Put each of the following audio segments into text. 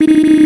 Beep.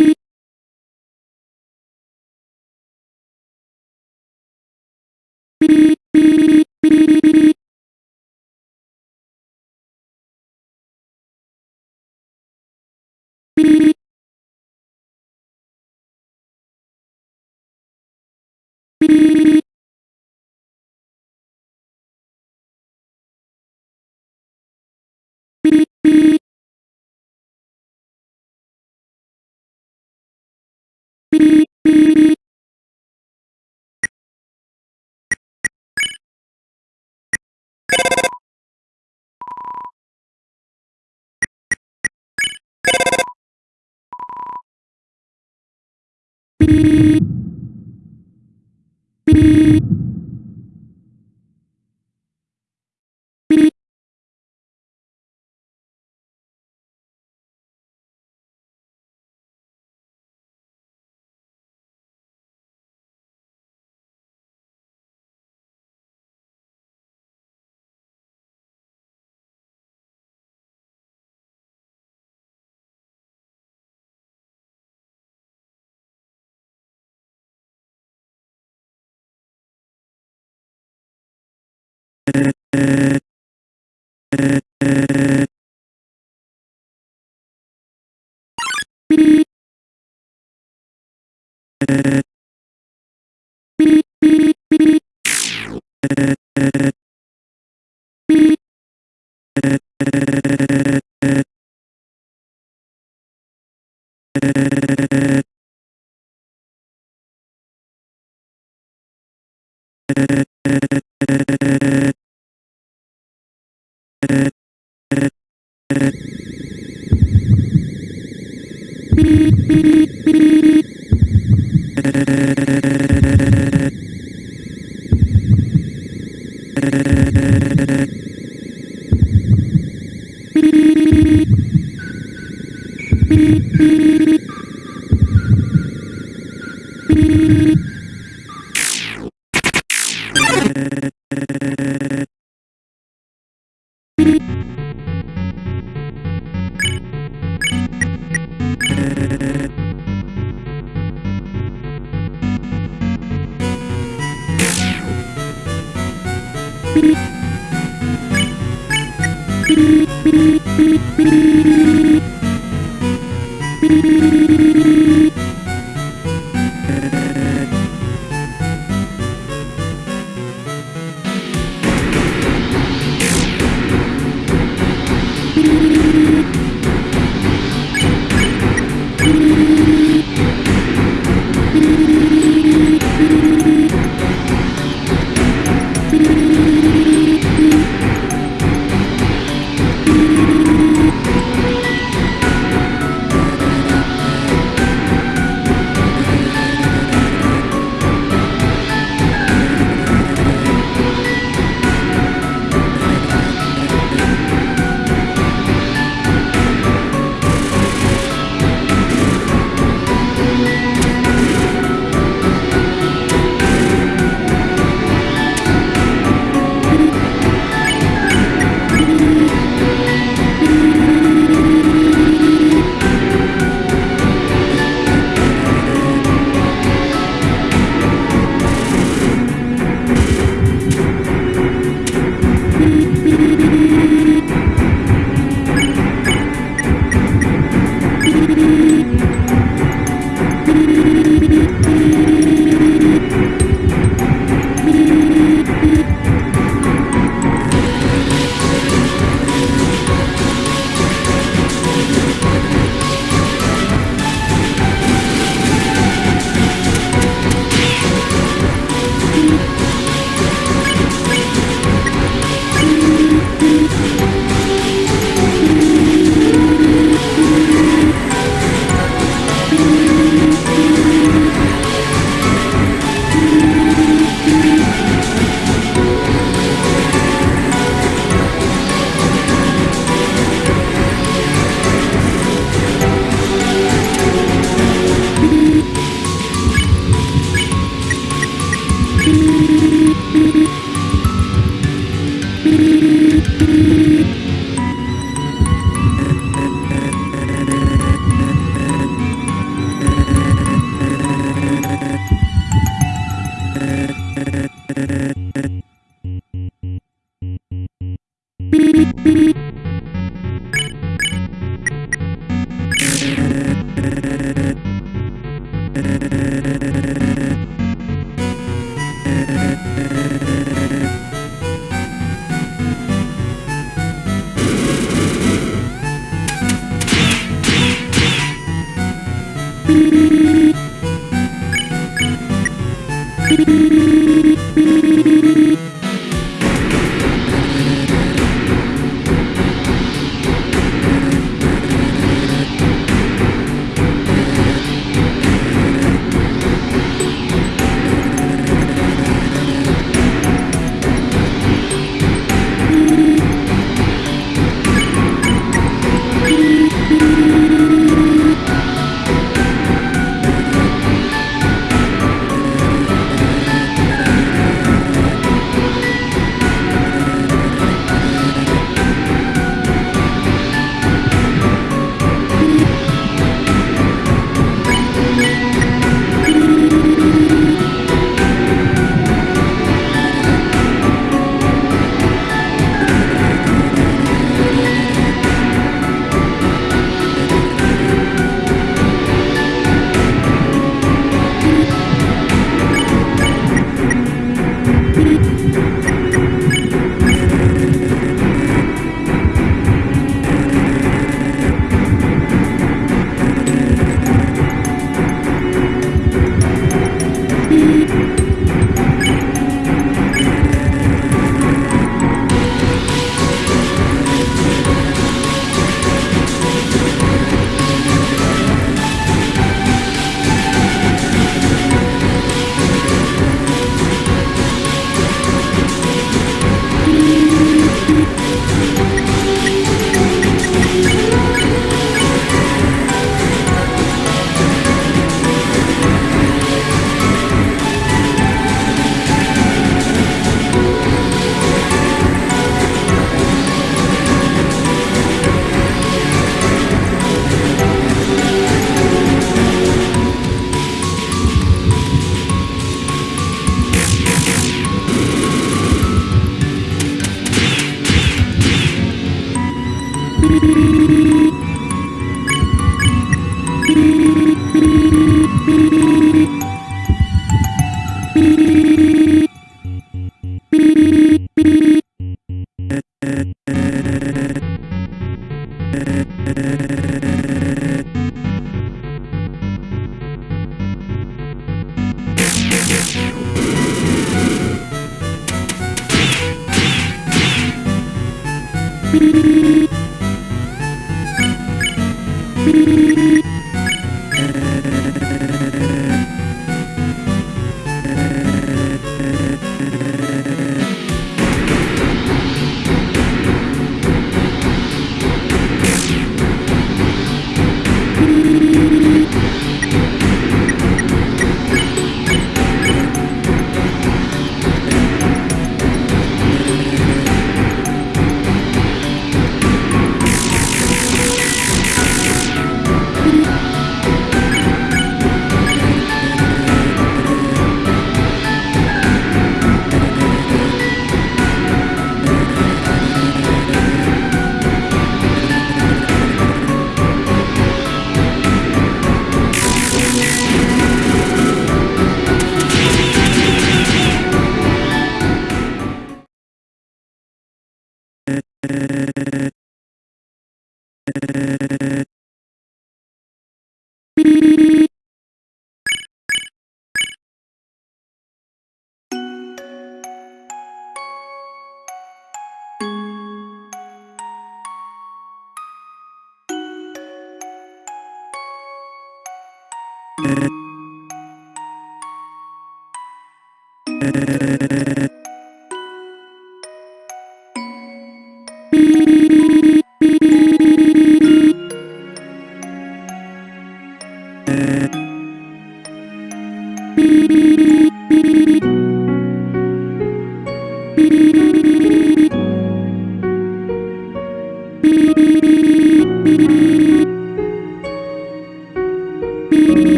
Beep. Beep, beep, beep. beep beep beep beep beep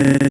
Beep,